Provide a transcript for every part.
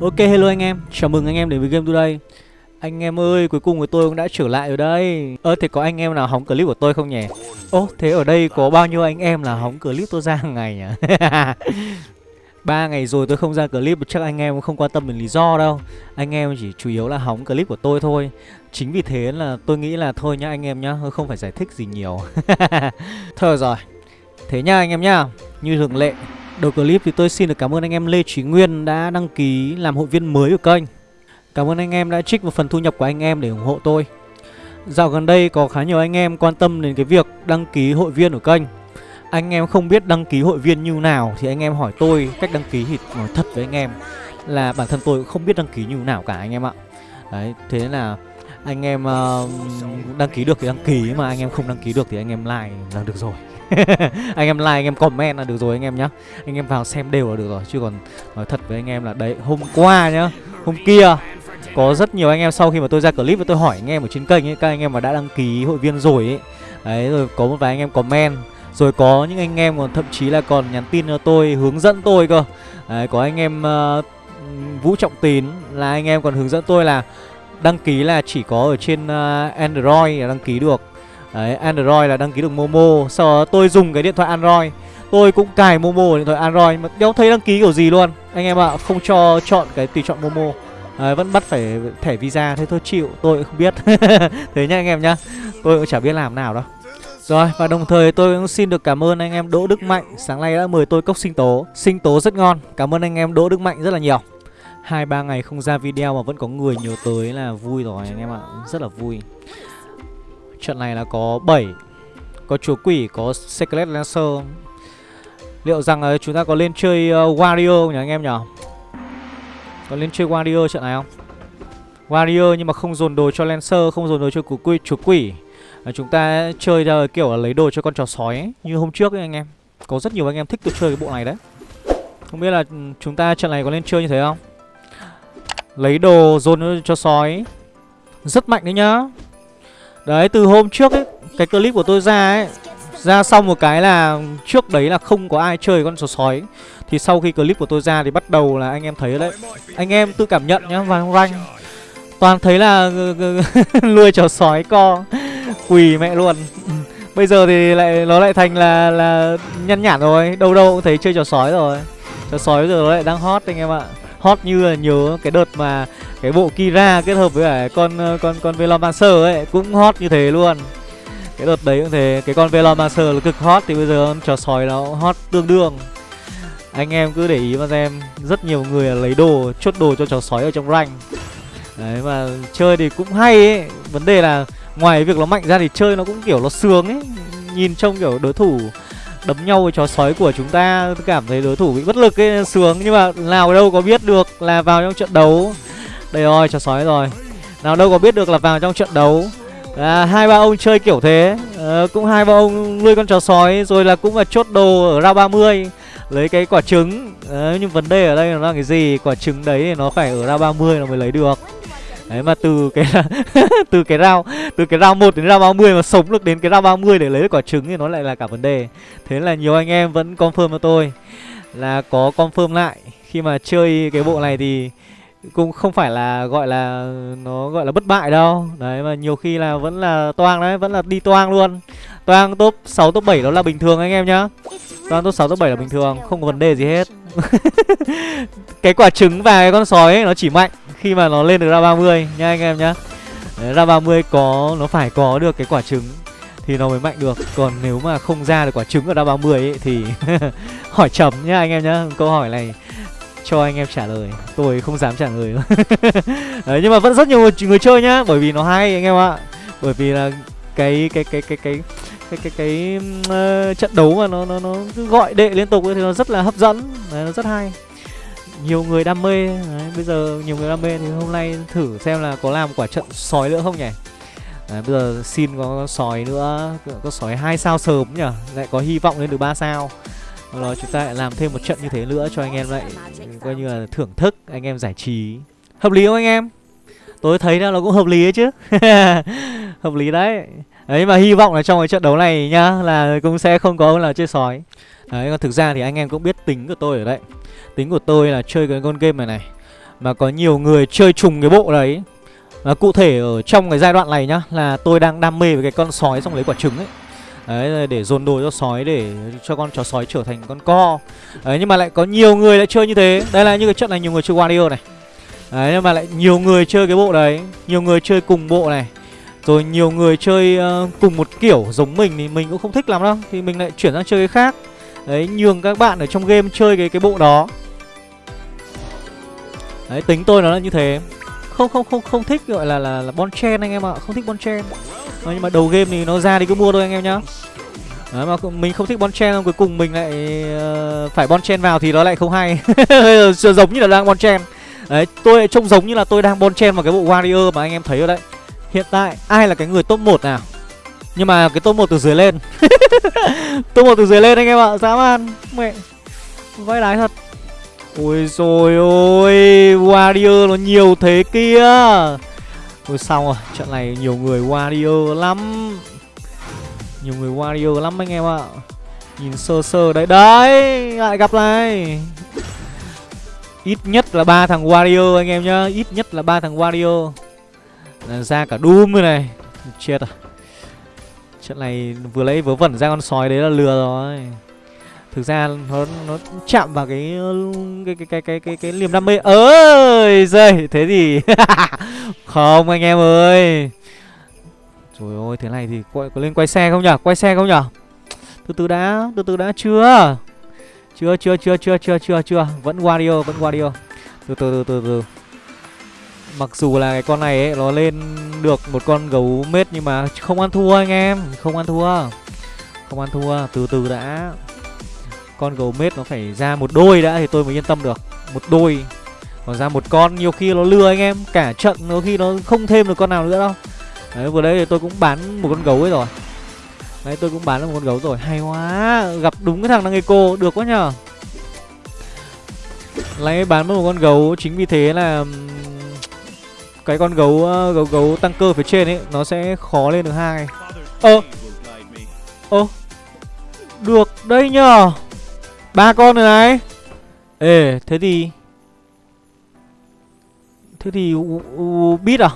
Ok hello anh em, chào mừng anh em đến với Game Today. Anh em ơi, cuối cùng của tôi cũng đã trở lại ở đây. Ơ thì có anh em nào hóng clip của tôi không nhỉ? Ô, thế ở đây có bao nhiêu anh em là hóng clip tôi ra hàng ngày nhỉ? ba ngày rồi tôi không ra clip chắc anh em cũng không quan tâm đến lý do đâu. Anh em chỉ chủ yếu là hóng clip của tôi thôi. Chính vì thế là tôi nghĩ là thôi nhá anh em nhá Không phải giải thích gì nhiều. Thôi rồi. Thế nhá anh em nhá Như thường lệ Đầu clip thì tôi xin được cảm ơn anh em Lê Trí Nguyên đã đăng ký làm hội viên mới của kênh. Cảm ơn anh em đã trích một phần thu nhập của anh em để ủng hộ tôi. Dạo gần đây có khá nhiều anh em quan tâm đến cái việc đăng ký hội viên của kênh. Anh em không biết đăng ký hội viên như nào thì anh em hỏi tôi cách đăng ký thì nói thật với anh em Là bản thân tôi cũng không biết đăng ký như nào cả anh em ạ. Đấy, thế là anh em uh, đăng ký được thì đăng ký mà anh em không đăng ký được thì anh em like là được rồi. anh em like anh em comment là được rồi anh em nhá. Anh em vào xem đều là được rồi. Chứ còn nói thật với anh em là đấy hôm qua nhá hôm kia có rất nhiều anh em sau khi mà tôi ra clip và tôi hỏi anh em ở trên kênh ấy các anh em mà đã đăng ký hội viên rồi ấy. Đấy rồi có một vài anh em comment. Rồi có những anh em còn thậm chí là còn nhắn tin cho tôi hướng dẫn tôi cơ. Đấy có anh em uh, vũ trọng tín là anh em còn hướng dẫn tôi là đăng ký là chỉ có ở trên uh, android là đăng ký được. Đấy, Android là đăng ký được Momo. Sau đó tôi dùng cái điện thoại Android. Tôi cũng cài Momo ở điện thoại Android Mà đéo thấy đăng ký kiểu gì luôn. Anh em ạ, à, không cho chọn cái tùy chọn Momo. Đấy, vẫn bắt phải thẻ visa Thế thôi chịu, tôi cũng không biết. Thế nhá anh em nhá. Tôi cũng chả biết làm nào đâu. Rồi và đồng thời tôi cũng xin được cảm ơn anh em Đỗ Đức Mạnh. Sáng nay đã mời tôi cốc sinh tố. Sinh tố rất ngon. Cảm ơn anh em Đỗ Đức Mạnh rất là nhiều. Hai ba ngày không ra video mà vẫn có người nhớ tới là vui rồi anh em ạ. Rất là vui. Trận này là có 7 Có chúa quỷ, có Secret Lancer. Liệu rằng uh, chúng ta có lên chơi uh, Wario nhỉ anh em nhỉ? Có lên chơi Wario trận này không? Wario nhưng mà không dồn đồ cho Lancer Không dồn đồ cho chúa quỷ, chúa quỷ. À, Chúng ta chơi ra kiểu là lấy đồ cho con chó sói ấy, Như hôm trước ấy anh em. Có rất nhiều anh em thích tôi chơi cái bộ này đấy. Không biết là ừ, chúng ta trận này có lên chơi như thế không? Lấy đồ dồn cho sói. Rất mạnh đấy nhá. Đấy, từ hôm trước ấy, Cái clip của tôi ra ấy, Ra xong một cái là Trước đấy là không có ai chơi con sò sói. Thì sau khi clip của tôi ra thì bắt đầu là anh em thấy đấy. Anh em tự cảm nhận nhá Vàng ranh Toàn thấy là Nuôi chó sói co, Quỳ mẹ luôn. Bây giờ thì lại, nó lại thành là là nhăn nhản rồi, Đâu đâu cũng thấy chơi trò sói rồi. Trò sói bây giờ nó lại đang hot anh em ạ. Hot như là nhớ cái đợt mà cái bộ Kira kết hợp với cả con ờ, con con Velomancer ấy cũng hot như thế luôn. Cái đợt đấy cũng thế, cái con Velomancer là cực hot thì bây giờ trò sói nó hot tương đương. Anh em cứ để ý mà xem, rất nhiều người lấy đồ chốt đồ cho trò sói ở trong rank. Đấy mà chơi thì cũng hay ấy, vấn đề là ngoài việc nó mạnh ra thì chơi nó cũng kiểu nó sướng ấy. Nhìn trông kiểu đối thủ đấm nhau với chó sói của chúng ta cảm thấy đối thủ bị bất lực ấy sướng nhưng mà nào đâu có biết được là vào trong trận đấu đây rồi chó sói rồi. Nào đâu có biết được là vào trong trận đấu. À, hai ba ông chơi kiểu thế. À, cũng hai ba ông nuôi con chó sói rồi là cũng là chốt đồ ở ra 30 lấy cái quả trứng. À, nhưng vấn đề ở đây là cái gì? Quả trứng đấy thì nó phải ở ra 30 là mới lấy được. Đấy mà từ cái từ cái rau từ cái rau một đến rau 30 mà sống được đến cái rau 30 để lấy được quả trứng thì nó lại là cả vấn đề. Thế là nhiều anh em vẫn confirm cho tôi là có confirm lại. Khi mà chơi cái bộ này thì cũng không phải là gọi là nó gọi là bất bại đâu. Đấy mà nhiều khi là vẫn là toang đấy, vẫn là đi toang luôn. Toang top 6 top 7 đó là bình thường anh em nhá. Toang top 6 top 7 là bình thường, không có vấn đề gì hết. cái quả trứng và cái con sói ấy, nó chỉ mạnh khi mà nó lên được ra 30 nha anh em nhá Đấy, ra 30 có nó phải có được cái quả trứng thì nó mới mạnh được còn nếu mà không ra được quả trứng ở ra 30 ấy thì hỏi chấm nhá anh em nhá câu hỏi này cho anh em trả lời. Tôi không dám trả lời Đấy, nhưng mà vẫn rất nhiều người, người chơi nhá bởi vì nó hay anh em ạ. Bởi vì là cái cái cái cái cái cái cái cái uh, trận đấu mà nó nó nó cứ gọi đệ liên tục thì nó rất là hấp dẫn. Đấy, nó rất hay. Nhiều người đam mê. Đấy, bây giờ nhiều người đam mê thì hôm nay thử xem là có làm quả trận sói nữa không nhỉ? Đấy, bây giờ xin có sói nữa có sói hai sao sớm nhỉ? Lại có hy vọng lên được 3 sao đó chúng ta lại làm thêm một trận như thế nữa cho anh em lại, coi như là thưởng thức anh em giải trí. Hợp lý không anh em? Tôi thấy là nó cũng hợp lý ấy chứ. Hợp lý đấy. Đấy, mà hy vọng là trong cái trận đấu này nhá, là cũng sẽ không có là chơi sói. Đấy, còn thực ra thì anh em cũng biết tính của tôi ở đây. Tính của tôi là chơi cái con game này này, Mà có nhiều người chơi trùng cái bộ đấy. Và cụ thể ở trong cái giai đoạn này nhá, Là tôi đang đam mê với cái con sói xong lấy quả trứng ấy. Đấy để dồn đồ cho sói để cho con chó sói trở thành con co. Đấy nhưng mà lại có nhiều người lại chơi như thế. Đây là như cái trận này nhiều người chơi Wario này. Đấy nhưng mà lại nhiều người chơi cái bộ đấy. Nhiều người chơi cùng bộ này. Rồi nhiều người chơi uh, cùng một kiểu giống mình thì mình cũng không thích lắm đâu. Thì mình lại chuyển sang chơi cái khác. Đấy nhường các bạn ở trong game chơi cái cái bộ đó. Đấy tính tôi nó là như thế. Không không không không thích gọi là là, là bon chen anh em ạ. Không thích bon chen. Đấy, Nhưng mà đầu game thì nó ra thì cứ mua thôi anh em nhá. Đấy mà mình không thích bon chen Cuối cùng mình lại uh, phải bon chen vào thì nó lại không hay. Giống như là đang bon chen. Đấy tôi trông giống như là tôi đang bon chen vào cái bộ warrior mà anh em thấy rồi đấy. Hiện tại ai là cái người top 1 nào? Nhưng mà cái top 1 từ dưới lên. Top 1 từ dưới lên anh em ạ Dã man. Mẹ Vãi lái thật. Ôi rồi ôi, Warrior nó nhiều thế kia. Ôi, xong rồi, Trận này nhiều người Warrior lắm. Nhiều người Warrior lắm anh em ạ. Nhìn sơ sơ đấy. Đấy, Lại gặp này Ít nhất là ba thằng Warrior anh em nhá. Ít nhất là ba thằng Warrior. Là Ra cả Doom rồi này. Chết à. Trận này vừa lấy vớ vẩn ra con sói đấy là lừa rồi. Thực ra nó nó chạm vào cái cái cái cái cái cái, cái liềm đam mê. Ơi rơi thế thì không anh em ơi. Trời ơi thế này thì có, có lên quay xe không nhở? Quay xe không nhở? Từ từ đã từ từ đã chưa? Chưa chưa chưa chưa chưa chưa chưa. Vẫn Wario vẫn Wario. Từ từ từ từ từ. Mặc dù là cái con này ấy nó lên được một con gấu mết nhưng mà không ăn thua anh em không ăn thua. Không ăn thua từ từ đã con gấu mết nó phải ra một đôi đã thì tôi mới yên tâm được. Một đôi, còn ra một con nhiều khi nó lừa anh em, cả trận nó khi nó không thêm được con nào nữa đâu. Đấy, vừa đấy thì tôi cũng bán một con gấu ấy rồi. Đấy, tôi cũng bán được một con gấu rồi. Hay quá, gặp đúng cái thằng đang eco được quá nhờ. Lấy bán mất một con gấu, chính vì thế là cái con gấu gấu gấu tăng cơ phía trên ấy, nó sẽ khó lên được hai. Ơ ơ, được đây nhờ ba con rồi này. Ê thế thì thế thì bit à?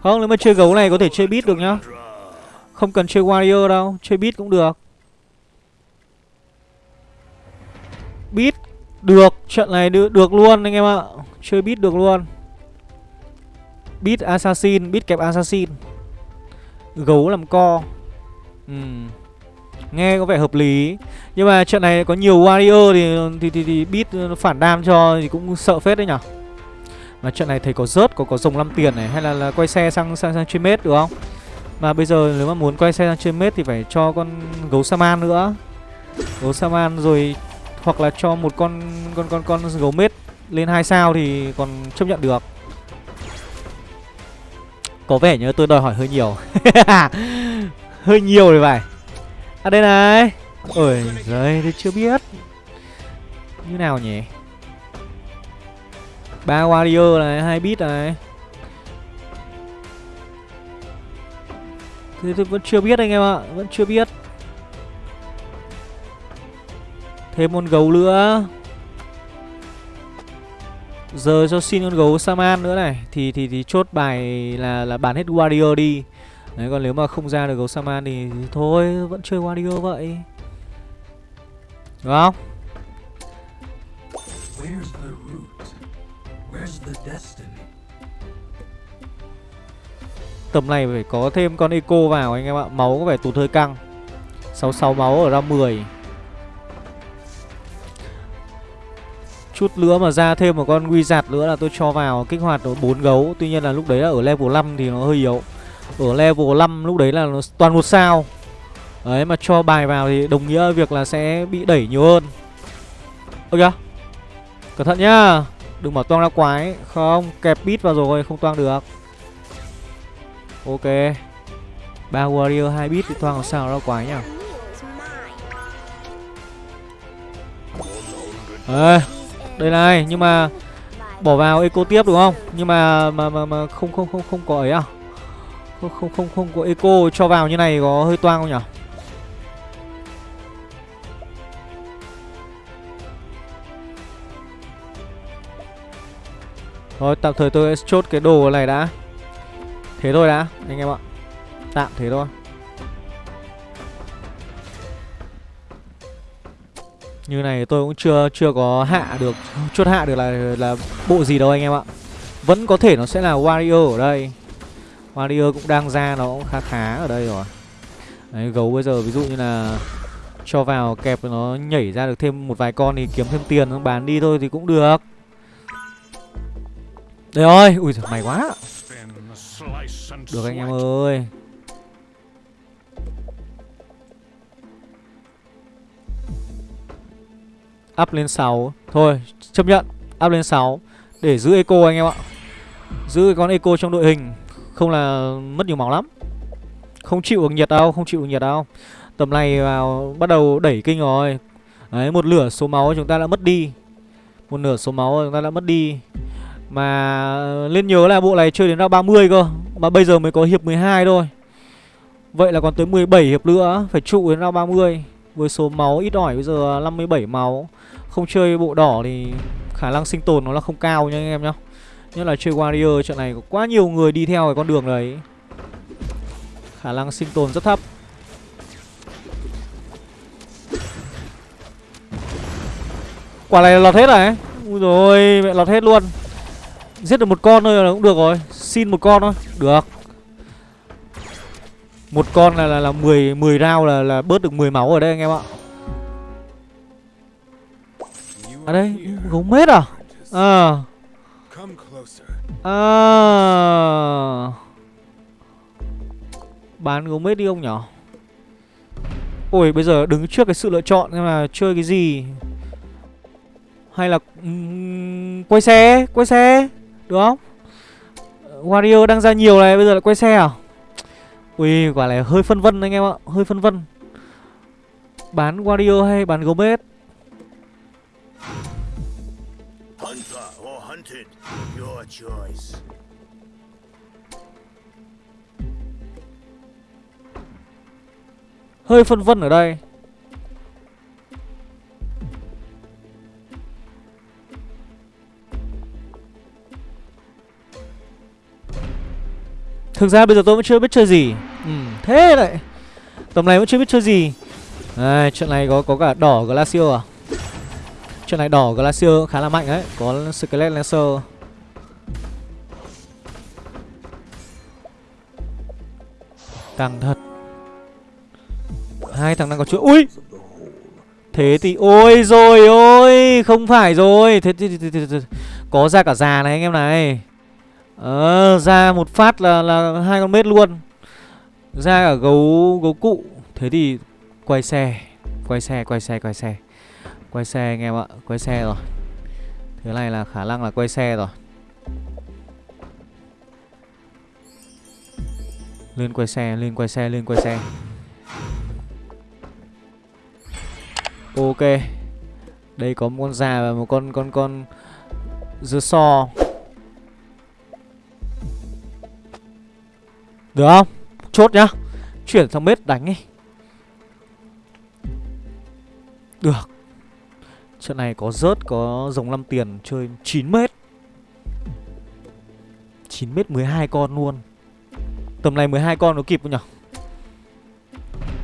Không nếu mà chơi gấu này có thể chơi bit được nhá. Không cần chơi warrior đâu chơi bit cũng được. Bit được trận này được, được luôn anh em ạ. Chơi bit được luôn. Bit assassin bit kẹp assassin. Gấu làm co. Ừm. Nghe có vẻ hợp lý. Nhưng mà trận này có nhiều warrior thì thì thì, thì beat phản đam cho thì cũng sợ phết đấy nhở? Mà trận này thấy có rớt, có có rồng 5 tiền này Hay là, là quay xe sang sang sang chuyên mết được không? Mà bây giờ nếu mà muốn quay xe sang trên mết thì phải cho con gấu Saman nữa. Gấu Saman rồi Hoặc là cho một con con con con gấu mết lên hai sao thì còn chấp nhận được. Có vẻ như tôi đòi hỏi hơi nhiều. Hơi nhiều rồi phải. À đây này. Ôi giời tôi chưa biết. Như nào nhỉ? Ba warrior này hai bit này. Thế tôi vẫn chưa biết anh em ạ Vẫn chưa biết. Thêm con gấu nữa. Giờ cho xin con gấu Saman nữa này. Thì thì thì chốt bài là là bán hết Warrior đi Đấy còn nếu mà không ra được gấu Saman thì, thôi vẫn chơi Wario vậy. Đúng không? Tầm này phải có thêm con Eco vào anh em ạ. Máu có vẻ tụt hơi căng. 66 máu ở ra 10 Chút nữa mà ra thêm một con Wizard nữa là tôi cho vào kích hoạt 4 gấu. Tuy nhiên là lúc đấy là ở level 5 thì nó hơi yếu ở level 5 lúc đấy là nó toàn một sao. Đấy mà cho bài vào thì đồng nghĩa việc là sẽ bị đẩy nhiều hơn. Ơ kìa Cẩn thận nhá. Đừng bảo toang ra quái Không kẹp bit vào rồi không toang được. Ok. Ba warrior hai bit thì toang làm sao ra quái nhá à, Đây này nhưng mà Bỏ vào eco tiếp đúng không? Nhưng mà mà mà, mà không không không không có ấy à? Không không không không có eco cho vào như này có hơi toang không nhỉ Thôi, tạm thời tôi sẽ chốt cái đồ này đã. Thế thôi đã, anh em ạ. Tạm thế thôi. Như này tôi cũng chưa chưa có hạ được, Chốt hạ được là là bộ gì đâu anh em ạ. Vẫn có thể nó sẽ là Warrior ở đây. Warrior cũng đang ra nó cũng khá khá ở đây rồi. Đấy gấu bây giờ ví dụ như là Cho vào kẹp nó nhảy ra được thêm một vài con thì kiếm thêm tiền nó bán đi thôi thì cũng được. Đây ơi ui giời, may quá. Được anh em ơi. Up lên 6 Thôi chấp nhận Up lên 6 Để giữ eco anh em ạ. Giữ con eco trong đội hình. Không là mất nhiều máu lắm. Không chịu được nhiệt đâu, Không chịu được nhiệt đâu. Tầm này vào, bắt đầu đẩy kinh rồi. Đấy, một lửa số máu chúng ta đã mất đi. Một nửa số máu chúng ta đã mất đi. Mà lên nhớ là bộ này chơi đến ra 30 cơ, Mà bây giờ mới có hiệp 12 thôi. Vậy là còn tới 17 hiệp nữa, Phải trụ đến ra 30 Với số máu ít ỏi bây giờ 57 máu. Không chơi bộ đỏ thì khả năng sinh tồn nó là không cao nha anh em nhá. Nhất là chơi Warrior trận này có quá nhiều người đi theo cái con đường đấy. Khả năng sinh tồn rất thấp. Quả này lọt hết rồi Ui rồi mẹ lọt hết luôn. Giết được một con thôi là cũng được rồi. Xin một con thôi Được. Một con là là, là 10, 10 round là, là bớt được 10 máu ở đây anh em ạ. À đây Gấu mết à? À. À. Bán gấu mết đi ông nhỏ Ôi bây giờ đứng trước cái sự lựa chọn Nhưng mà chơi cái gì. Hay là um, Quay xe Quay xe Được không? Wario đang ra nhiều này Bây giờ lại quay xe à? Ui quả này hơi phân vân anh em ạ Hơi phân vân. Bán Wario hay bán gấu choice. Hơi phân vân ở đây. Thực ra bây giờ tôi vẫn chưa biết chơi gì. Ừ, thế đấy Tầm này vẫn chưa biết chơi gì. À, chuyện này có có cả đỏ Glacier à? Chuyện này đỏ Glacier khá là mạnh đấy. Có Skelet Lancer. Căng thật. Hai thằng đang có chuỗi. Ui! Thế thì ôi rồi ôi! Không phải rồi. Thế thì, thì, thì, thì, Có ra cả già này anh em này. Ờ ra một phát là là hai con mết luôn. Ra cả gấu gấu cụ. Thế thì quay xe. Quay xe quay xe quay xe. Quay xe anh em ạ. Quay xe rồi. Thế này là khả năng là quay xe rồi. Lên quay xe, lên quay xe, lên quay xe. Ok. Đây có một con già và một con con con dưa so. Được không? Chốt nhá. Chuyển sang bếp đánh đi. Được. Trận này có rớt có dòng 5 tiền chơi 9 mét. 9 mét 12 con luôn. Tầm này 12 con nó kịp không nhỉ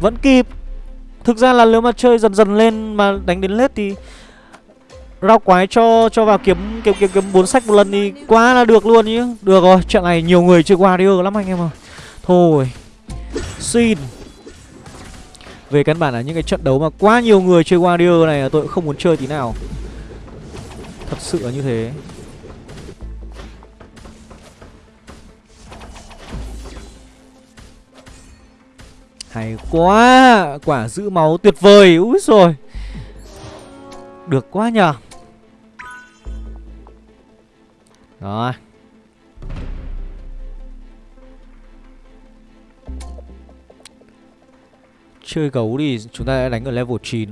Vẫn kịp Thực ra là nếu mà chơi dần dần lên mà đánh đến lết thì Rao quái cho cho vào kiếm kiếm kiếm kiếm bốn sách một lần thì quá là được luôn nhá. Được rồi, trận này nhiều người chơi Warrior lắm anh em ơi. Thôi. Xin. Về căn bản là những cái trận đấu mà quá nhiều người chơi Warrior này là tôi cũng không muốn chơi tí nào Thật sự là như thế Hay quá, Quả giữ máu tuyệt vời. Úi rồi Được quá nhờ. Rồi. Chơi gấu thì chúng ta đã đánh ở level 9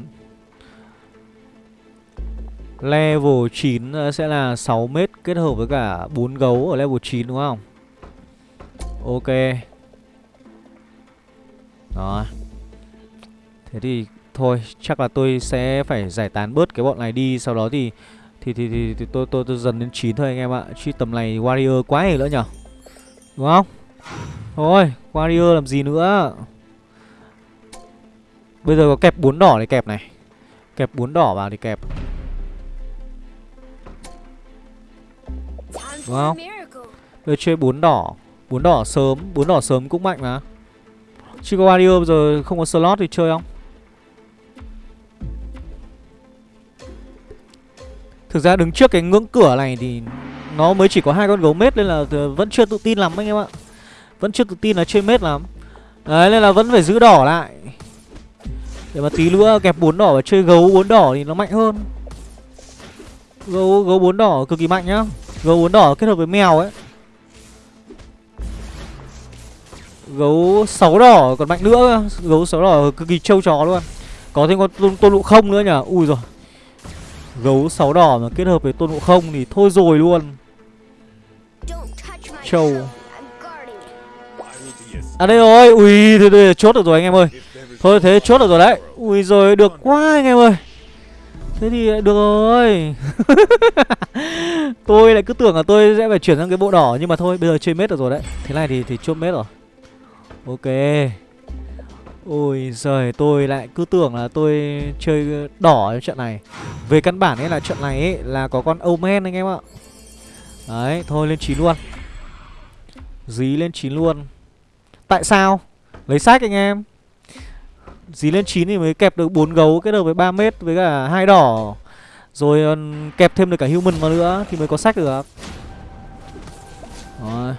Level 9 ờ, sẽ là 6 mét kết hợp với cả 4 gấu ở level 9 đúng không? Ok. Đó. Thế thì thôi chắc là tôi sẽ phải giải tán bớt cái bọn này đi Sau đó thì thì thì thì thì, tôi, tôi tôi dần đến 9 thôi anh em ạ chứ tầm này warrior quá nhiều nữa nhở? Đúng không? Thôi warrior làm gì nữa? Bây giờ có kẹp bốn đỏ để kẹp này. Kẹp bốn đỏ vào thì kẹp. Đúng không? Bây chơi bốn đỏ. Bốn đỏ sớm bốn đỏ sớm cũng mạnh mà. Chico có giờ không có slot thì chơi không? Thực ra đứng trước cái ngưỡng cửa này thì Nó mới chỉ có hai con gấu mết Nên là vẫn chưa tự tin lắm anh em ạ. Vẫn chưa tự tin là chơi mết lắm. Đấy, nên là vẫn phải giữ đỏ lại. Để mà tí nữa kẹp bốn đỏ và chơi gấu bốn đỏ thì nó mạnh hơn. Gấu gấu bốn đỏ cực kỳ mạnh nhá. Gấu bốn đỏ kết hợp với mèo ấy. Gấu sáu đỏ còn mạnh nữa Gấu sáu đỏ cực kỳ trâu chó luôn. Có thêm con tôn, tôn lụ không nữa nhỉ? Ui rồi Gấu sáu đỏ mà kết hợp với tôn ngộ không thì thôi rồi luôn. Trâu. Châu. À đây rồi Ui thế đây chốt được rồi anh em ơi. Thôi thế chốt được rồi đấy. Ui rồi được quá anh em ơi. Thế thì được rồi. Tôi lại cứ tưởng là tôi sẽ phải chuyển sang cái bộ đỏ Nhưng mà thôi bây giờ chơi mết được rồi đấy. Thế này thì thì chốt mết rồi. Ok. Ôi giời, tôi lại cứ tưởng là tôi chơi đỏ trong trận này. Về căn bản ấy là trận này ấy là có con Omen anh em ạ. Đấy, thôi lên 9 luôn. Dí lên 9 luôn. Tại sao? Lấy sách anh em. Dí lên 9 thì mới kẹp được bốn gấu kết hợp với 3 mét với cả hai đỏ. Rồi kẹp thêm được cả human vào nữa thì mới có sách được. Rồi.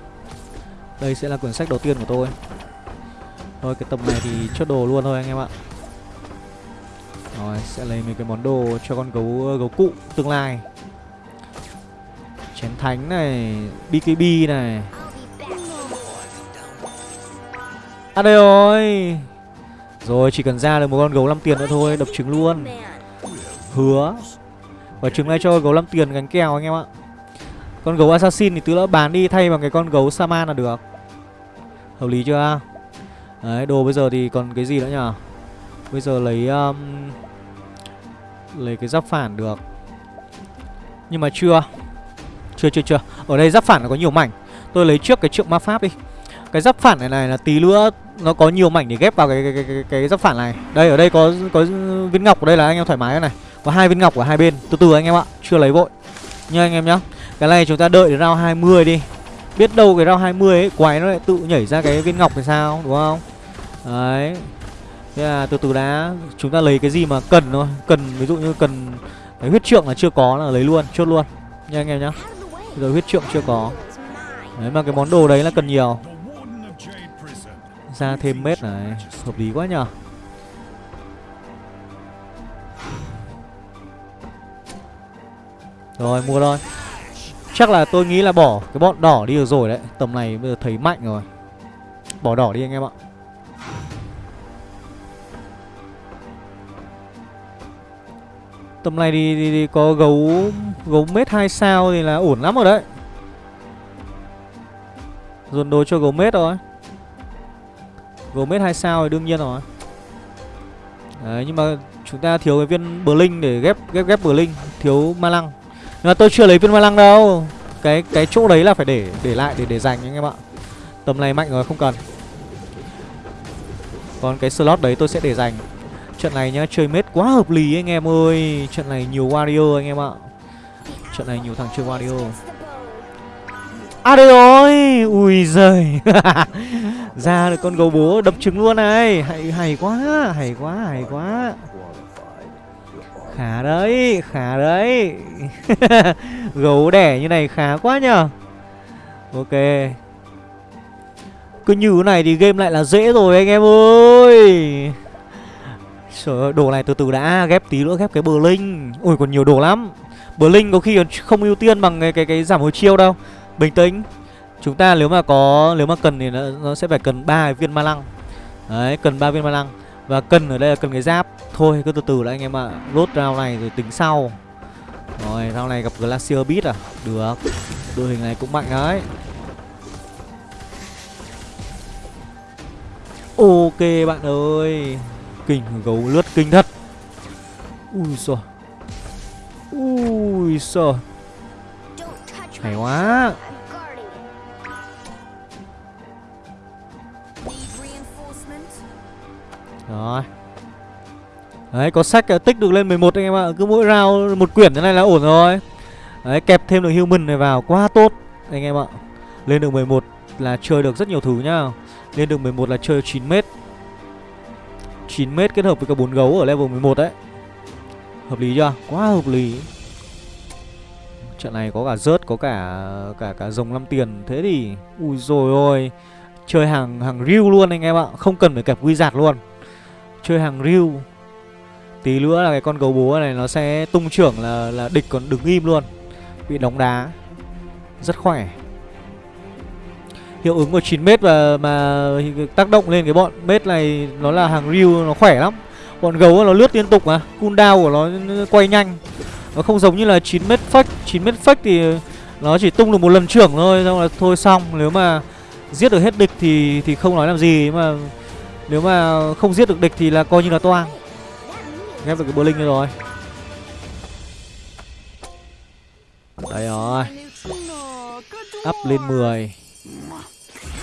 Đây sẽ là quyển sách đầu tiên của tôi. Thôi, cái tầm này thì chốt đồ luôn thôi anh em ạ. Rồi, sẽ lấy mấy cái món đồ cho con gấu ờ, gấu cụ tương lai. Chén thánh này BKB này. À đây rồi. Rồi, chỉ cần ra được một con gấu 5 tiền nữa thôi, Đập trứng luôn. Hứa. Và trứng này cho gấu 5 tiền gánh kèo anh em ạ. Con gấu assassin thì tứ lỡ bán đi thay bằng cái con gấu saman là được. Hợp lý chưa? Đấy đồ bây giờ thì còn cái gì nữa nhở Bây giờ lấy um, Lấy cái giáp phản được. Nhưng mà chưa. Chưa chưa chưa. Ở đây giáp phản nó có nhiều mảnh. Tôi lấy trước cái trượng ma pháp đi. Cái giáp phản này này là tí nữa Nó có nhiều mảnh để ghép vào cái cái, cái, cái, cái giáp phản này. Đây ở đây có có viên ngọc. Ở đây là anh em thoải mái này. Có hai viên ngọc ở hai bên. Từ từ anh em ạ. Chưa lấy vội. Nha anh em nhá. Cái này chúng ta đợi đến round 20 đi. Biết đâu cái round 20 ấy, Quái nó lại tự nhảy ra cái viên ngọc thì sao, Đúng không? Đấy. Thế là từ từ đã, Chúng ta lấy cái gì mà cần thôi. Cần, ví dụ như cần Cái huyết trượng là chưa có là lấy luôn, Chốt luôn. Nha anh em nhá. Rồi giờ huyết trượng chưa có. Đấy, mà cái món đồ đấy là cần nhiều. Ra thêm mết này, Hợp lý quá nhở Rồi, mua thôi. Chắc là tôi nghĩ là bỏ cái bọn đỏ đi được rồi đấy. Tầm này bây giờ thấy mạnh rồi. Bỏ đỏ đi anh em ạ. Tầm này thì, thì, thì có gấu Gấu mết 2 sao thì là ổn lắm rồi đấy. Dồn đồ cho gấu mết rồi Gấu mết 2 sao thì đương nhiên rồi. Đấy nhưng mà chúng ta thiếu cái viên Blink để ghép ghép ghép Blink Thiếu ma lăng. Nhưng mà tôi chưa lấy viên ma lăng đâu. Cái cái chỗ đấy là phải để để lại, để để dành anh em ạ. Tầm này mạnh rồi, không cần. Còn cái slot đấy tôi sẽ để dành. Trận này nhá, chơi mết quá hợp lý anh em ơi. Trận này nhiều warrior anh em ạ. Trận này nhiều thằng chơi warrior. À đây rồi! Ui giời! Ra được con gấu bố đập trứng luôn này. Hay hay quá Hay quá hay quá. Khá đấy Khá đấy. Gấu đẻ như này khá quá nhờ. Ok. Cứ như thế này thì game lại là dễ rồi anh em ơi. Trời ơi, đồ này từ từ đã ghép tí nữa ghép cái bờ linh. Ôi còn nhiều đồ lắm. Bờ linh có khi còn không ưu tiên bằng cái cái, cái giảm hồi chiêu đâu. Bình tĩnh. Chúng ta nếu mà có nếu mà cần thì nó, nó sẽ phải cần ba viên ma lăng. Đấy, cần ba viên ma lăng và cần ở đây là cần cái giáp. Thôi cứ từ từ đã anh em ạ. Lốt round này rồi tính sau. Rồi, round này gặp Glacier Beat à? Được. Đội hình này cũng mạnh đấy. Ok bạn ơi. Kinh gấu lướt kinh thật. Ui giời. Ui Ui Hay quá Rồi. Đấy có sách ờ, tích được lên 11 anh em ạ. Cứ mỗi round một quyển thế này là ổn rồi. Đấy kẹp thêm được human này vào quá tốt Anh em ạ. Lên được 11 là chơi được rất nhiều thứ nhá. Lên được 11 là chơi 9m 9m kết hợp với cả 4 gấu ở level 11 đấy Hợp lý chưa? Quá hợp lý. Trận này có cả rớt, có cả cả cả rồng 5 tiền. Thế thì Ui rồi ôi Chơi hàng hàng riu luôn anh em ạ. Không cần phải kẹp quy giạt luôn. Chơi hàng riu Tí nữa là cái con gấu búa này nó sẽ tung trưởng là là địch còn đứng im luôn. Bị đóng đá. Rất khỏe. Hiệu ứng của 9 mét và, mà tác động lên cái bọn mét này Nó là hàng riu nó khỏe lắm. Bọn gấu nó lướt liên tục mà. Cooldown của nó quay nhanh. Nó không giống như là 9 mét fake 9 mét fake thì nó chỉ tung được một lần trưởng thôi, Xong là thôi xong. Nếu mà giết được hết địch thì thì không nói làm gì. Mà nếu mà không giết được địch thì là coi như là toang. Ghép được cái bơ linh rồi. Đấy rồi. Up lên 10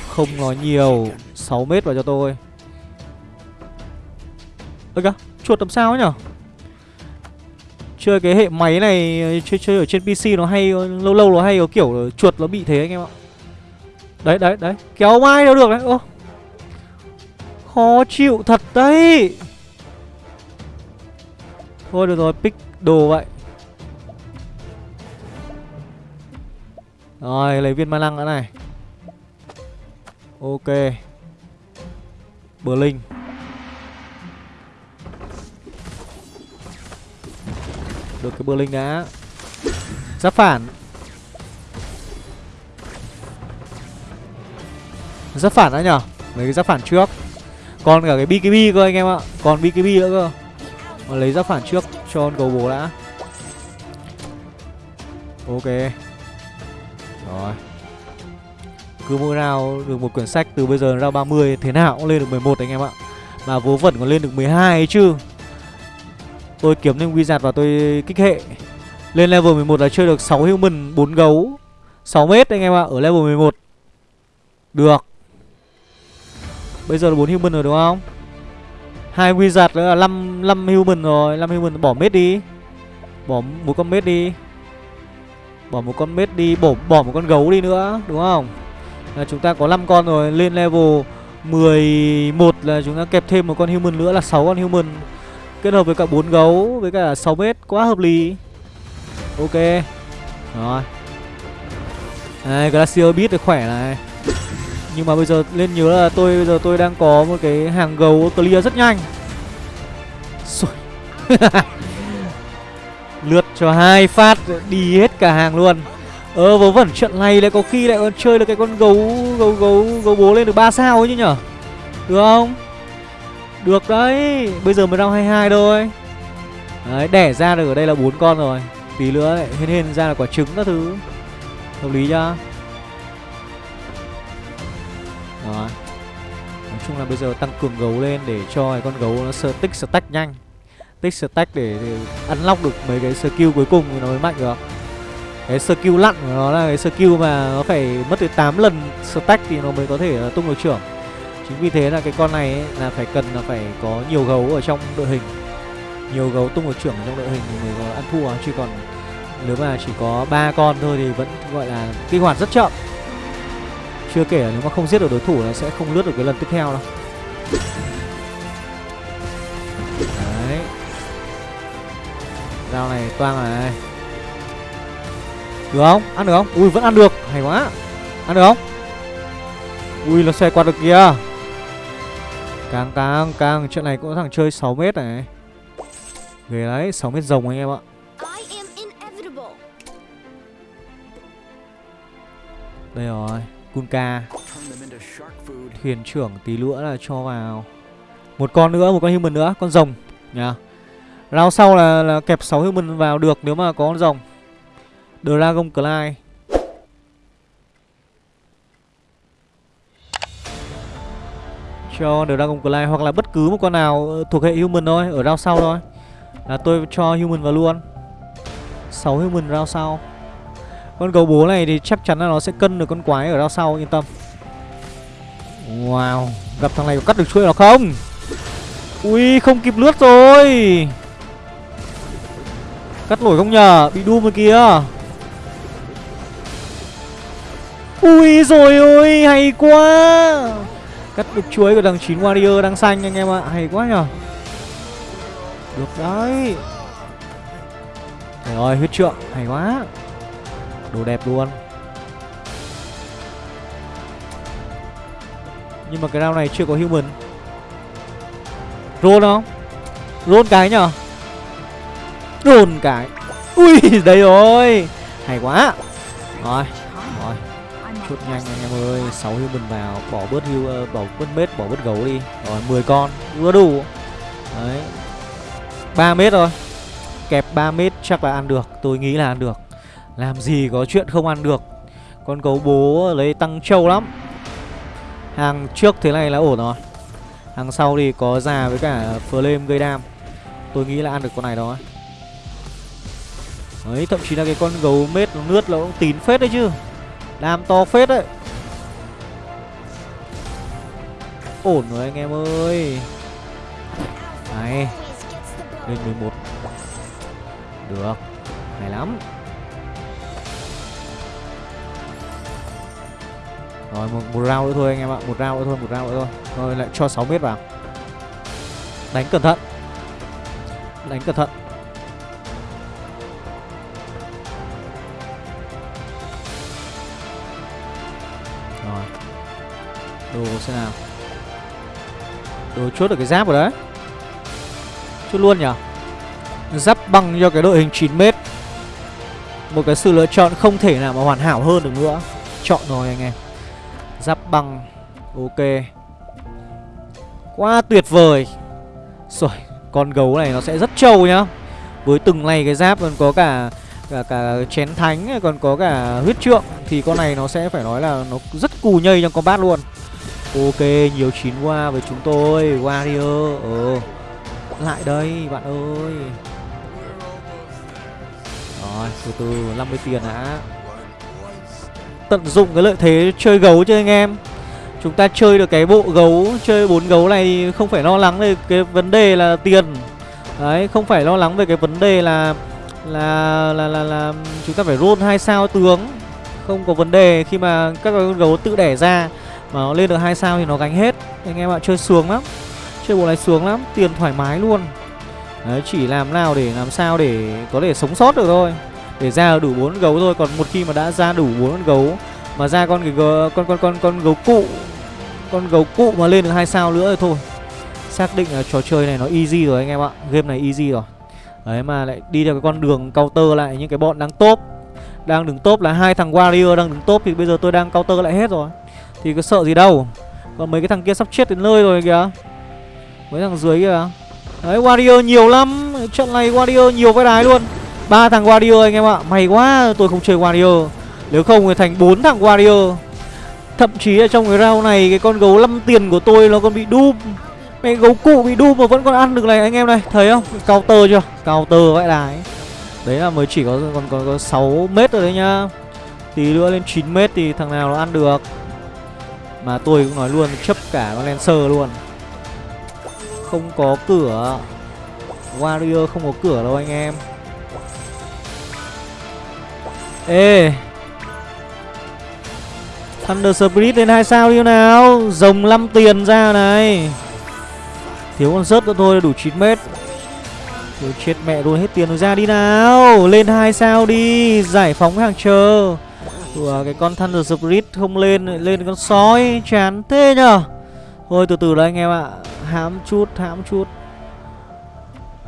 không nói nhiều. 6 mét vào cho tôi. Ơ kìa, chuột làm sao ấy nhở? Chơi cái hệ máy này, chơi chơi ở trên pc nó hay, lâu lâu nó hay, có kiểu chuột nó bị thế anh em ạ. Đấy đấy đấy. Kéo mai đâu được đấy. Ô Khó chịu thật đấy. Thôi được rồi, pick đồ vậy. Rồi, lấy viên ma lăng nữa này. Ok. Bờ linh Được cái bờ linh đã. Giáp phản. Giáp phản đã nhở? Lấy cái giáp phản trước. Còn cả cái BKB cơ anh em ạ. Còn BKB nữa cơ. Mà lấy giáp phản trước cho con cầu bố đã. Ok. Rồi. Cứ mỗi nào được một quyển sách Từ bây giờ ra 30 Thế nào cũng lên được 11 anh em ạ. Mà vố vẩn còn lên được 12 ấy chứ. Tôi kiếm thêm wizard và tôi kích hệ. Lên level 11 là chơi được 6 human 4 gấu 6 mét anh em ạ, Ở level 11 Được. Bây giờ là 4 human rồi đúng không? hai wizard nữa là 5 5 human rồi, 5 human bỏ mết đi. Bỏ một con mết đi. Bỏ một con mết đi, bỏ bỏ một con gấu đi nữa, đúng không? Là chúng ta có 5 con rồi, lên level 11 là chúng ta kẹp thêm một con human nữa là 6 con human. Kết hợp với cả 4 gấu với cả 6 mét quá hợp lý. Ok. Rồi. Đây, Glacier Beat được khỏe này nhưng mà bây giờ lên nhớ là tôi, bây giờ tôi đang có một cái hàng gấu clear rất nhanh. Lượt cho hai phát, đi hết cả hàng luôn. Ờ vớ vẩn, trận này lại có khi lại còn chơi được cái con gấu gấu gấu gấu bố lên được 3 sao ấy chứ nhở? Được không? Được đấy. Bây giờ mới round 22 thôi. Đấy, đẻ ra được ở đây là bốn con rồi. Tí nữa lại hên hên ra là quả trứng các thứ. Hợp lý chưa? Đó. Nói chung là bây giờ tăng cường gấu lên để cho cái con gấu nó sơ tích stack nhanh. Tích stack để, để unlock được mấy cái skill cuối cùng thì nó mới mạnh được. Cái skill lặn của nó là cái skill mà nó phải mất tới 8 lần stack thì nó mới có thể ờ, tung được trưởng. Chính vì thế là cái con này ấy, là phải cần là phải có nhiều gấu ở trong đội hình. Nhiều gấu tung được trưởng trong đội hình thì mới có ăn thua Chứ còn nếu mà chỉ có ba con thôi thì vẫn gọi là kích hoạt rất chậm chưa kể là nếu mà không giết được đối thủ là sẽ không lướt được cái lần tiếp theo đâu. Đấy. Dao này toang này. Được không? Ăn được không? Ui vẫn ăn được. Hay quá. Ăn được không? Ui nó xoay qua được kìa. Càng càng càng. Chuyện này cũng có thằng chơi 6 mét này. Ghê đấy 6 mét rồng anh em ạ. Đây rồi Kunka Thuyền trưởng tí nữa là cho vào. Một con nữa, một con human nữa Con rồng nhá Round sau là, là kẹp 6 human vào được Nếu mà có con rồng. Dragon Clyde Cho Dragon Clyde Hoặc là bất cứ một con nào ờ, thuộc hệ human thôi Ở round sau thôi. Là tôi cho human vào luôn. 6 human round sau. Con gấu bố này thì chắc chắn là nó sẽ cân được con quái ở đằng sau, yên tâm. Wow, Gặp thằng này có cắt được chuỗi nó không? Ui, không kịp lướt rồi. Cắt nổi không nhờ, Bị đu rồi kìa. Ui, rồi ôi, hay quá. Cắt được chuối của thằng 9 Warrior đang xanh anh em ạ, Hay quá nhờ. Được đấy. Trời ơi, huyết trượng, Hay quá. Đồ đẹp luôn. Nhưng mà cái round này chưa có human. Roll không? Roll cái nhở? Roll cái. Ui đây rồi. Hay quá. Rồi Rồi. Chút nhanh anh em ơi. 6 human vào. Bỏ bớt hưu ờ, Bỏ bớt mết Bỏ bớt gấu đi. Rồi 10 con. Vừa đủ. Đấy. 3 mét rồi Kẹp 3 mét chắc là ăn được. Tôi nghĩ là ăn được. Làm gì có chuyện không ăn được. Con gấu bố lấy tăng trâu lắm. Hàng trước thế này là ổn rồi. Hàng sau thì có già với cả flame gây đam. Tôi nghĩ là ăn được con này đó. Đấy thậm chí là cái con gấu mết nó lướt nó cũng tín phết đấy chứ. Đam to phết đấy. Ổn rồi anh em ơi. Này, Lên 11 Được. Hay lắm. Rồi một, một round nữa thôi anh em ạ. Một round nữa thôi Một round nữa thôi. Rồi lại cho 6 mét vào. Đánh cẩn thận. Đánh cẩn thận. Rồi. Đồ xem nào. Đồ chốt được cái giáp rồi đấy. Chốt luôn nhở Giáp băng cho cái đội hình 9 mét. Một cái sự lựa chọn không thể nào mà hoàn hảo hơn được nữa. Chọn rồi anh em. Giáp băng. Ok. Quá tuyệt vời. Rồi, Con gấu này nó sẽ rất trâu nhá. Với từng này cái giáp, còn có cả cả cả chén thánh, còn có cả huyết trượng, thì con này nó sẽ phải nói là nó rất cù nhây trong combat luôn. Ok, nhiều chín qua với chúng tôi, warrior. Ờ lại đây, bạn ơi. Rồi, từ từ 50 tiền đã tận dụng cái lợi thế chơi gấu chứ anh em. Chúng ta chơi được cái bộ gấu chơi bốn gấu này thì không phải lo lắng về cái vấn đề là tiền. Đấy không phải lo lắng về cái vấn đề là là là là, là chúng ta phải roll hai sao tướng. Không có vấn đề khi mà các con gấu tự đẻ ra mà nó lên được hai sao thì nó gánh hết. Anh em ạ chơi sướng lắm chơi bộ này sướng lắm tiền thoải mái luôn. Đấy chỉ làm nào để làm sao để có thể sống sót được thôi để ra đủ bốn gấu thôi còn một khi mà đã ra đủ bốn con gấu mà ra con cái gấu, con con con con gấu cụ con gấu cụ mà lên được hai sao nữa thì thôi. Xác định là trò chơi này nó easy rồi anh em ạ game này easy rồi. Đấy mà lại đi theo cái con đường counter lại những cái bọn đang top đang đứng top là hai thằng warrior đang đứng top thì bây giờ tôi đang counter lại hết rồi. Thì có sợ gì đâu. Còn mấy cái thằng kia sắp chết đến nơi rồi kìa. Mấy thằng dưới kìa. Đấy warrior nhiều lắm. Trận này warrior nhiều vai đái luôn ba thằng warrior anh em ạ. May quá tôi không chơi warrior. Nếu không thì thành bốn thằng warrior. Thậm chí ở trong cái round này cái con gấu 5 tiền của tôi nó còn bị đúp Mẹ gấu cụ bị đu mà vẫn còn ăn được này anh em này. Thấy không? cao tơ chưa? cao tơ vậy đái Đấy là mới chỉ có còn có, có sáu mét rồi đấy nhá. Tí nữa lên 9 mét thì thằng nào nó ăn được. Mà tôi cũng nói luôn chấp cả con Lancer luôn. Không có cửa. Warrior không có cửa đâu anh em. Ê. Thunder Spirit lên hai sao đi nào. Rồng 5 tiền ra này. Thiếu con rớt nữa thôi đủ 9 mét. Rồi chết mẹ rồi hết tiền rồi ra đi nào. Lên hai sao đi Giải phóng hàng chờ. Ủa, Cái con Thunder Spirit không lên Lên con sói chán thế nhở Thôi từ từ đấy anh em ạ. Hãm chút hãm chút.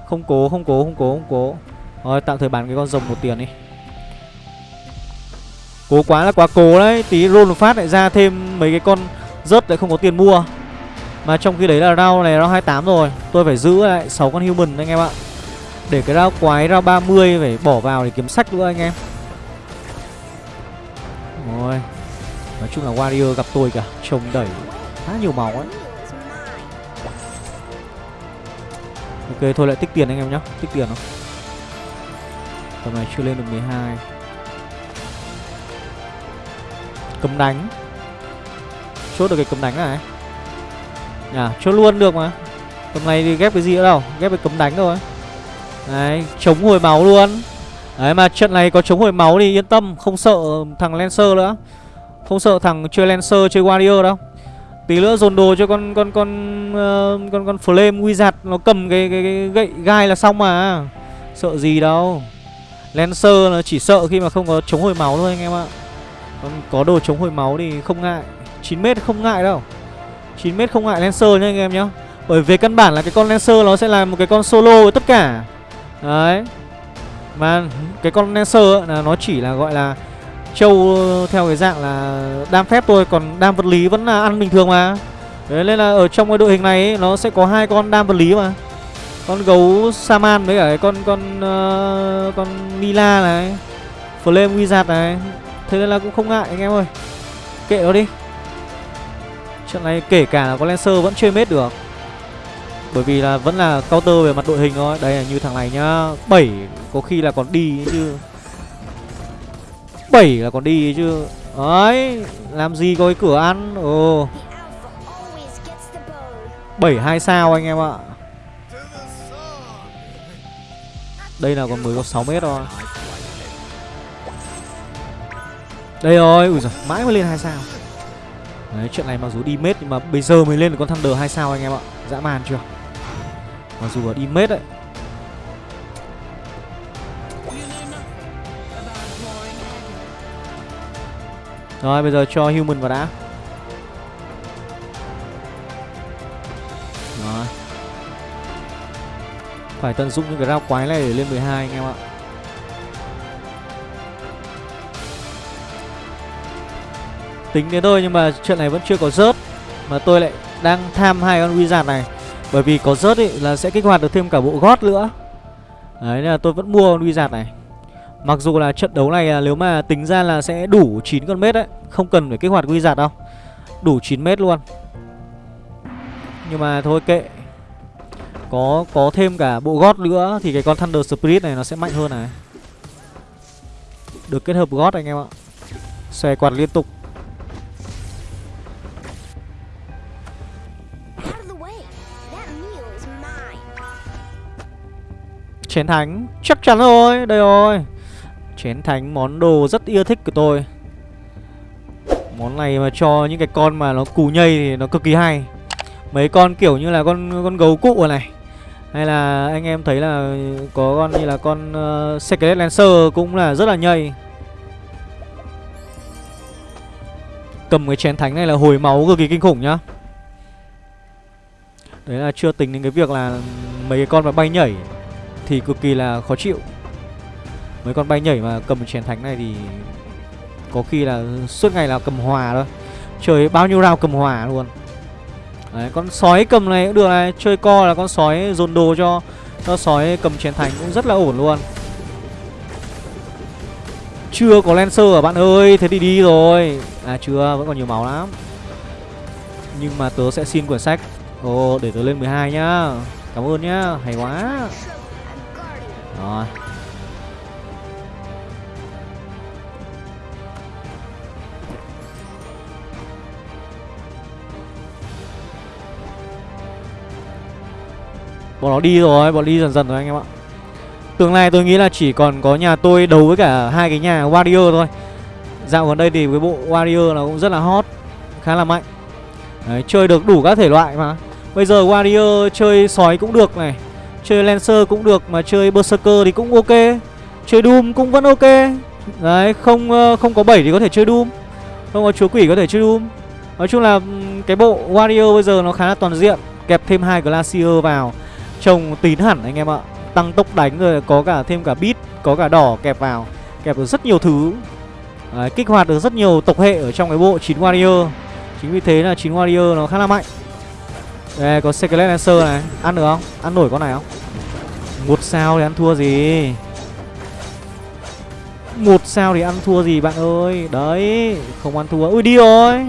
Không cố không cố không cố không cố. Rồi tạm thời bán cái con rồng một tiền đi. Cố quá là quá cố đấy. Tí roll phát lại ra thêm mấy cái con rớt lại không có tiền mua. Mà trong khi đấy là round này, round 28 rồi. Tôi phải giữ lại 6 con human anh em ạ. Để cái round quái, round 30 phải bỏ vào để kiếm sách nữa anh em. Rồi. Nói chung là Warrior gặp tôi cả. Trông đẩy khá nhiều máu ấy. Ok, thôi lại tích tiền anh em nhá. Tích tiền không? Tầm này chưa lên được 12 Cấm đánh. Chốt được cái cấm đánh này. À, chốt luôn được mà. Tầm này thì ghép cái gì nữa đâu Ghép cái cấm đánh thôi. Đấy, chống hồi máu luôn. Đấy mà trận này có chống hồi máu thì yên tâm Không sợ thằng Lancer nữa. Không sợ thằng chơi Lancer chơi Warrior đâu. Tí nữa dồn đồ cho con con con uh, con con Flame Wizard nó cầm cái, cái, cái gậy gai là xong mà. Sợ gì đâu. Lancer nó chỉ sợ khi mà không có chống hồi máu thôi anh em ạ. Còn có đồ chống hồi máu thì không ngại. 9m không ngại đâu. 9m không ngại Lancer nha anh em nhá. Bởi về căn bản là cái con Lancer nó sẽ là một cái con solo với tất cả. Đấy. Mà cái con Lancer là nó chỉ là gọi là Châu ờ, theo cái dạng là đam phép thôi Còn đam vật lý vẫn là ăn bình thường mà Đấy nên là ở trong cái đội hình này ấy, Nó sẽ có hai con đam vật lý mà Con gấu Saman với cả cái con con uh, con Mila này Flame Wizard này Thế nên là cũng không ngại anh em ơi. Kệ nó đi. Trận này kể cả là có Lancer vẫn chơi mết được. Bởi vì là vẫn là counter về mặt đội hình thôi. Đây là như thằng này nhá. 7 có khi là còn đi chứ. 7 là còn đi chứ. Đấy, Làm gì có cái cửa ăn? Ồ. 7 2 sao anh em ạ. Đây là còn mới có 6 mét thôi. Đây rồi, Ui giời, mãi mới lên 2 sao. Đấy, chuyện này mặc dù đi mết Nhưng mà bây giờ mới lên được con Thunder 2 sao anh em ạ. Dã man chưa? Mặc dù ở đi mết đấy. Rồi, bây giờ cho human vào đã. Rồi. Phải tận dụng những cái rau quái này để lên 12 anh em ạ. Tính đến thôi, nhưng mà chuyện này vẫn chưa có rớt. Mà tôi lại đang tham hai con wizard này. Bởi vì có rớt ấy là sẽ kích hoạt được thêm cả bộ gót nữa. Đấy, nên là tôi vẫn mua con wizard này. Mặc dù là trận đấu này nếu mà tính ra là sẽ đủ 9 con mét đấy, Không cần phải kích hoạt wizard đâu. Đủ 9 mét luôn. Nhưng mà thôi kệ. Có có thêm cả bộ gót nữa Thì cái con Thunder Spirit này nó sẽ mạnh hơn này. Được kết hợp gót anh em ạ. Xòe quạt liên tục. Chén thánh. Chắc chắn rồi Đây rồi. Chén thánh món đồ rất yêu thích của tôi. Món này mà cho những cái con mà nó cù nhây thì nó cực kỳ hay. Mấy con kiểu như là con con gấu cụ này. Hay là anh em thấy là có con như là con uh, Secret Lancer cũng là rất là nhây. Cầm cái chén thánh này là hồi máu cực kỳ kinh khủng nhá. Đấy là chưa tính đến cái việc là mấy cái con mà bay nhảy thì cực kỳ là khó chịu. Mấy con bay nhảy mà cầm chén thánh này thì Có khi là suốt ngày là cầm hòa thôi. Chơi bao nhiêu round cầm hòa luôn. Đấy, con sói cầm này cũng được này. Chơi co là con sói dồn đồ cho Cho sói cầm chén thánh cũng rất là ổn luôn. Chưa có Lancer à bạn ơi Thế thì đi rồi. À chưa, vẫn còn nhiều máu lắm. Nhưng mà tớ sẽ xin quyển sách. Ồ, để tớ lên 12 nhá. Cảm ơn nhá, hay quá. Rồi. Bọn nó đi rồi, bọn đi dần dần rồi anh em ạ. Tương lai tôi nghĩ là chỉ còn có nhà tôi đấu với cả hai cái nhà Warrior thôi. Dạo gần đây thì cái bộ Warrior nó cũng rất là hot Khá là mạnh. Đấy, chơi được đủ các thể loại mà. Bây giờ Warrior chơi sói cũng được này. Chơi Lancer cũng được Mà chơi Berserker thì cũng ok. Chơi Doom cũng vẫn ok. Đấy không ờ, không có 7 thì có thể chơi Doom. Không có chúa quỷ có thể chơi Doom. Nói chung là ừ, cái bộ Warrior bây giờ nó khá là toàn diện. Kẹp thêm hai Glacier vào. Trông tín hẳn anh em ạ. Tăng tốc đánh rồi có cả thêm cả beat Có cả đỏ kẹp vào. Kẹp được rất nhiều thứ. Đấy, Kích hoạt được rất nhiều tộc hệ ở trong cái bộ 9 Warrior. Chính vì thế là 9 Warrior nó khá là mạnh. Đây có Secret Lancer này. Ăn được không? Ăn nổi con này không? Một sao thì ăn thua gì? Một sao thì ăn thua gì bạn ơi? Đấy Không ăn thua. Ui đi rồi.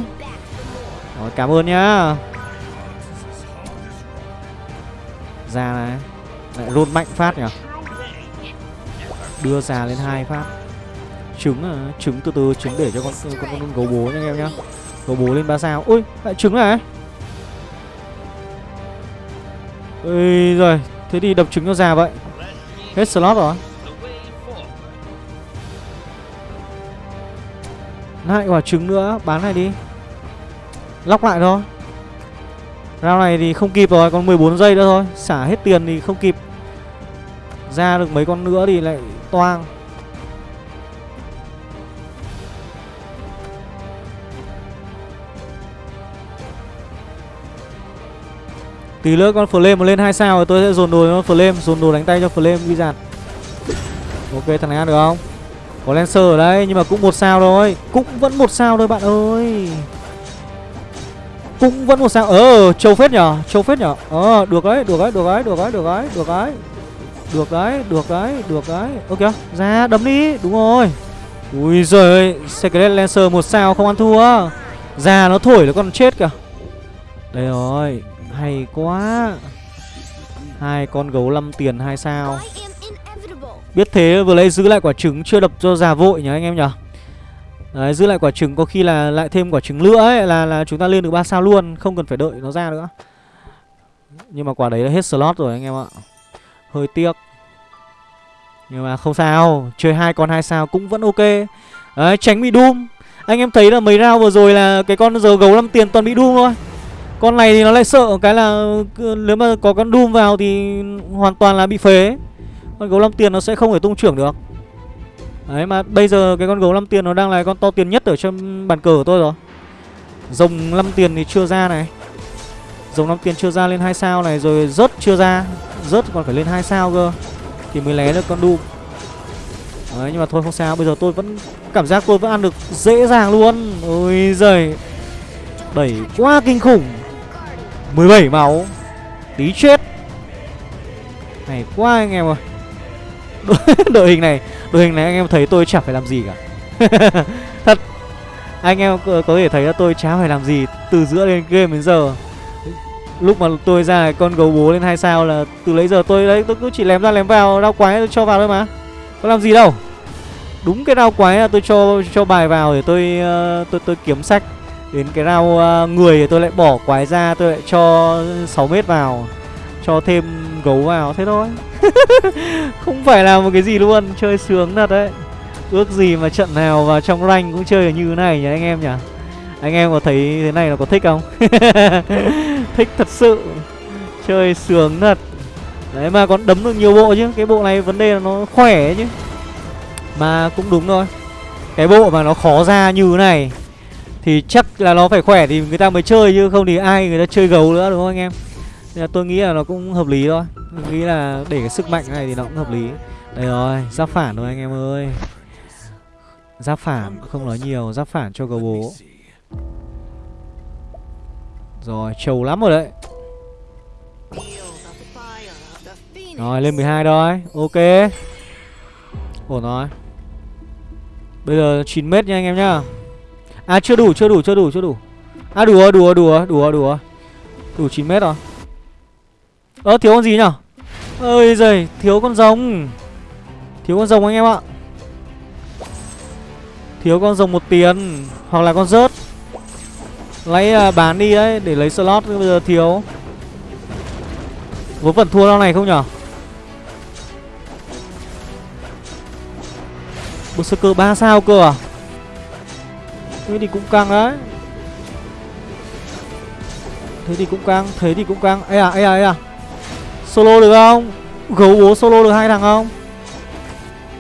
Rồi cảm ơn nhá. Ra này. Lại rôn mạnh phát nhỉ? Đưa già lên hai phát. Trứng à? Trứng từ từ trứng để cho con con, con, con gấu bố nha anh em nhá. Gấu bố lên ba sao. Ui lại trứng này. Ê, rồi. Thế thì đập trứng cho già vậy. Hết slot rồi. Lại quả trứng nữa. Bán này đi. Lóc lại thôi. Round này thì không kịp rồi. Còn 14 giây nữa thôi. Xả hết tiền thì không kịp. Ra được mấy con nữa thì lại toang. Tí nữa con Flame mà lên hai sao rồi tôi sẽ dồn đồ con Flame, dồn đồ đánh tay cho Flame đi giạt. Ok thằng này ăn được không? Có Lancer ở đây nhưng mà cũng một sao thôi. Cũng vẫn một sao thôi bạn ơi. Cũng vẫn một sao. Ờ, châu phết nhở, châu phết nhở. Ờ, được đấy, được đấy, được đấy, được đấy, được đấy, được đấy. Được đấy, được đấy, được đấy. Ok, ra đấm đi. Đúng rồi. Ui giời ơi, Secret Lancer một sao không ăn thua. Ra nó thổi nó còn chết kìa. Đây rồi, hay quá hai con gấu 5 tiền hai sao biết thế vừa lấy giữ lại quả trứng chưa đập cho già vội nhá anh em nhở Đấy, giữ lại quả trứng có khi là lại thêm quả trứng nữa ấy là là chúng ta lên được 3 sao luôn, không cần phải đợi nó ra nữa. Nhưng mà quả đấy đã hết slot rồi anh em ạ. Hơi tiếc. Nhưng mà không sao, chơi hai con hai sao cũng vẫn ok. Đấy, tránh bị doom. Anh em thấy là mấy round vừa rồi là cái con giờ gấu 5 tiền toàn bị doom thôi. Con này thì nó lại sợ cái là nếu mà có con doom vào thì hoàn toàn là bị phế. Con gấu 5 tiền nó sẽ không thể tung trưởng được. Đấy, mà bây giờ cái con gấu 5 tiền nó đang là con to tiền nhất ở trong bàn cờ của tôi rồi. Rồng 5 tiền thì chưa ra này. Rồng 5 tiền chưa ra lên 2 sao này, Rồi rớt chưa ra. Rớt còn phải lên 2 sao cơ, Thì mới lé được con Doom. Đấy, nhưng mà thôi, không sao. Bây giờ tôi vẫn, cảm giác tôi vẫn ăn được dễ dàng luôn. Ôi giời. Đẩy quá kinh khủng. 17 máu. Tí chết. Này quá anh em ơi. Đội hình này đội hình này anh em thấy tôi chẳng phải làm gì cả. Thật. Anh em có, thể thấy là tôi chả phải làm gì từ giữa đến game đến giờ. Lúc mà tôi ra con gấu bố lên hai sao là từ lấy giờ tôi đấy tôi cứ chỉ lém ra lém vào đau quái tôi cho vào thôi mà. Có làm gì đâu. Đúng cái đau quái là tôi cho cho bài vào để tôi tôi tôi tôi kiếm sách đến cái rau uh, ờ, người thì tôi lại bỏ quái ra tôi lại cho 6 mét vào cho thêm gấu vào thế thôi. Không phải là một cái gì luôn chơi sướng thật đấy. Ước gì mà trận nào vào trong rank cũng chơi như thế này nhỉ anh em nhỉ? Anh em có thấy thế này là có thích không? Thích thật sự. Chơi sướng thật. Đấy mà còn đấm được nhiều bộ chứ cái bộ này vấn đề là nó khỏe chứ. Mà cũng đúng thôi. Cái bộ mà nó khó ra như thế này thì chắc là nó phải khỏe thì người ta mới chơi chứ không thì ai người ta chơi gấu nữa đúng không anh em? Nên là tôi nghĩ là nó cũng hợp lý thôi. Tôi nghĩ là để cái sức mạnh này thì nó cũng hợp lý. Đây rồi, giáp phản rồi anh em ơi. Giáp phản, không nói nhiều, giáp phản cho gấu bố. Rồi, trầu lắm rồi đấy. Rồi, lên 12 thôi, ok. Ổn rồi. Bây giờ 9 mét nha anh em nhá. À chưa đủ, chưa đủ, chưa đủ, chưa đủ. À đủ rồi, đủ rồi, đủ rồi, đủ rồi, đủ rồi Đủ 9 mét rồi. Ơ thiếu con gì nhở? Ơi giời thiếu con rồng. Thiếu con rồng anh em ạ. Thiếu con rồng một tiền Hoặc là con rớt. Lấy à, bán đi đấy để lấy slot bây giờ thiếu. Vốn phần thua lo này không nhở? Berserker 3 sao cơ à? Thế thì cũng căng đấy. Thế thì cũng căng, Thế thì cũng căng. Ê à ê à ê à. Solo được không? Gấu bố solo được hai thằng không?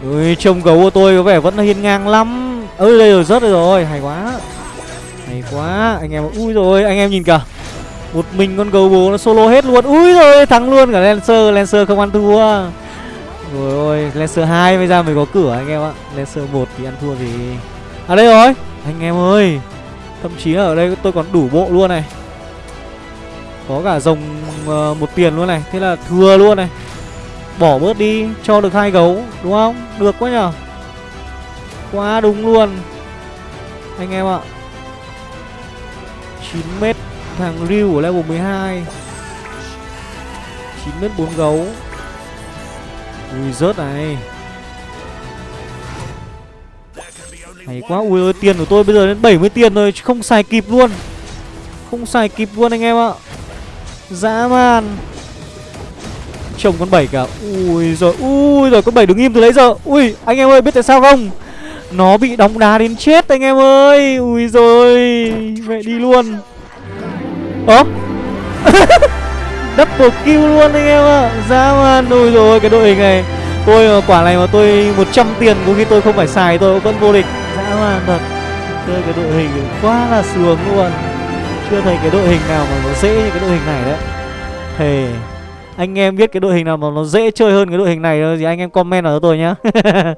Ui, trông gấu của tôi có vẻ vẫn là hiên ngang lắm. Ơi đây rồi, rớt rồi. Hay quá. Hay quá. Anh em, ui rồi, anh em nhìn cả một mình con gấu bố nó solo hết luôn. Ui rồi, thắng luôn cả lancer. Lancer không ăn thua. Rồi ôi, lancer 2 bây giờ mới có cửa anh em ạ. Lancer 1 thì ăn thua gì? À đây rồi anh em ơi thậm chí ở đây tôi còn đủ bộ luôn này. Có cả rồng uh, ờ, một tiền luôn này thế là thừa luôn này. Bỏ bớt đi cho được hai gấu đúng không? Được quá nhở? Quá đúng luôn. Anh em ạ. 9 mét thằng Ryu ở level 12 9 mét 4 gấu. Ui rớt này. Hay quá, Ui ơi, tiền của tôi bây giờ đến 70 tiền rồi Không xài kịp luôn. Không xài kịp luôn anh em ạ. Dã man. Trông con bảy cả. Ui rồi Ui rồi con bảy đứng im từ lấy giờ. Ui, anh em ơi, biết tại sao không? Nó bị đóng đá đến chết anh em ơi. Ui rồi Mẹ đi luôn. Ơ? Double kill luôn anh em ạ. Dã man, Ui rồi cái đội hình này. Tôi ờ, quả này mà tôi 100 tiền Có khi tôi không phải xài, tôi vẫn vô địch. Dã man thật. Chơi cái đội hình quá là sướng luôn. Chưa thấy cái đội hình nào mà nó dễ như cái đội hình này đấy. Thề, Anh em biết cái đội hình nào mà nó dễ chơi hơn cái đội hình này Thì anh em comment vào cho tôi nhá.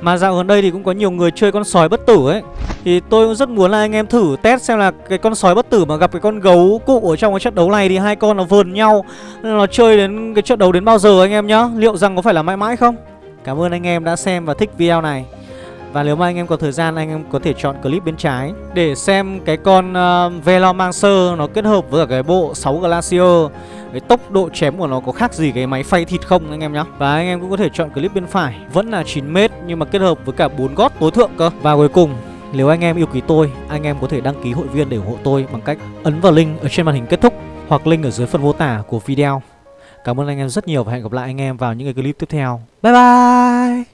Mà dạo gần đây thì cũng có nhiều người chơi con sói bất tử ấy. Thì tôi cũng rất muốn là anh em thử test xem là cái con sói bất tử mà gặp cái con gấu cụ ở trong cái trận đấu này Thì hai con nó vờn nhau. Nên nó chơi đến cái trận đấu đến bao giờ anh em nhá? Liệu rằng có phải là mãi mãi không? Cảm ơn anh em đã xem và thích video này và nếu mà anh em có thời gian anh em có thể chọn clip bên trái Để xem cái con uh, Velomancer nó kết hợp với cả cái bộ 6 Glacier. Cái tốc độ chém của nó có khác gì cái máy phay thịt không anh em nhá? Và anh em cũng có thể chọn clip bên phải Vẫn là 9m nhưng mà kết hợp với cả 4 gót tối thượng cơ. Và cuối cùng nếu anh em yêu quý tôi Anh em có thể đăng ký hội viên để ủng hộ tôi Bằng cách ấn vào link ở trên màn hình kết thúc Hoặc link ở dưới phần mô tả của video. Cảm ơn anh em rất nhiều và hẹn gặp lại anh em vào những cái clip tiếp theo. Bye bye!